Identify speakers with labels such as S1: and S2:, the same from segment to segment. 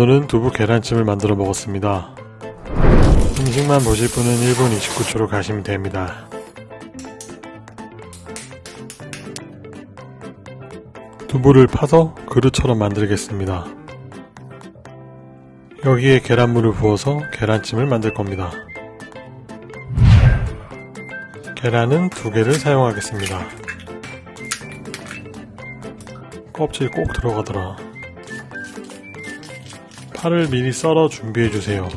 S1: 오늘은 두부 계란찜을 만들어 먹었습니다. 음식만 보실 분은 1분 29초로 가시면 됩니다. 두부를 파서 그릇처럼 만들겠습니다. 여기에 계란물을 부어서 계란찜을 만들 겁니다. 계란은 두 개를 사용하겠습니다. 껍질 꼭 들어가더라. 파를 미리 썰어 준비해 주세요.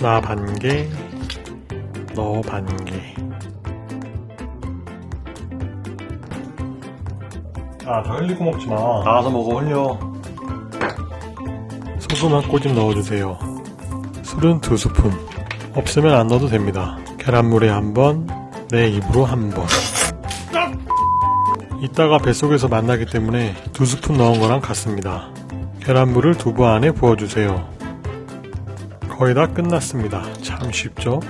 S1: 나 반개, 너 반개. 아, 다 흘리고 먹지 마. 나가서 먹어, 흘려. 소금 한 꼬집 넣어주세요. 술은 두 스푼. 없으면 안 넣어도 됩니다. 계란물에 한 번, 내 입으로 한 번. 이따가 뱃속에서 만나기 때문에 두 스푼 넣은 거랑 같습니다. 계란물을 두부 안에 부어주세요. 거의 다 끝났습니다. 참 쉽죠?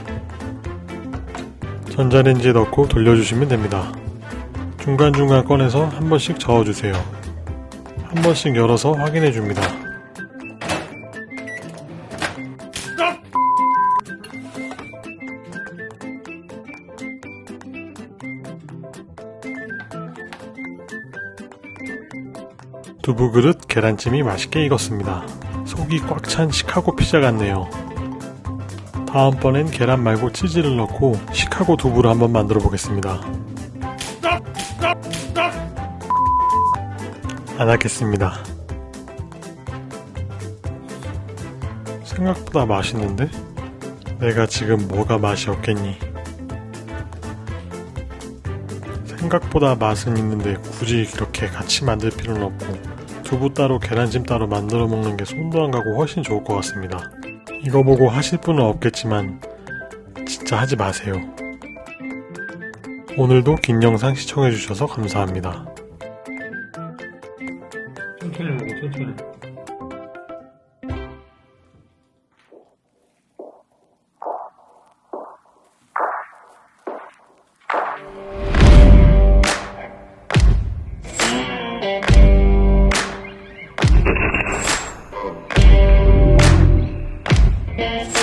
S1: 전자레인지에 넣고 돌려주시면 됩니다. 중간중간 꺼내서 한 번씩 저어주세요. 한 번씩 열어서 확인해 줍니다. 두부 그릇 계란찜이 맛있게 익었습니다. 속이 꽉 찬 시카고 피자 같네요. 다음번엔 계란 말고 치즈를 넣고 시카고 두부를 한번 만들어 보겠습니다. 안 하겠습니다. 생각보다 맛있는데? 내가 지금 뭐가 맛이 없겠니? 생각보다 맛은 있는데 굳이 이렇게 같이 만들 필요는 없고 두부 따로 계란찜 따로 만들어 먹는 게 손도 안 가고 훨씬 좋을 것 같습니다. 이거 보고 하실 분은 없겠지만 진짜 하지 마세요. 오늘도 긴 영상 시청해주셔서 감사합니다. 천천히 먹어 천천히 Yes.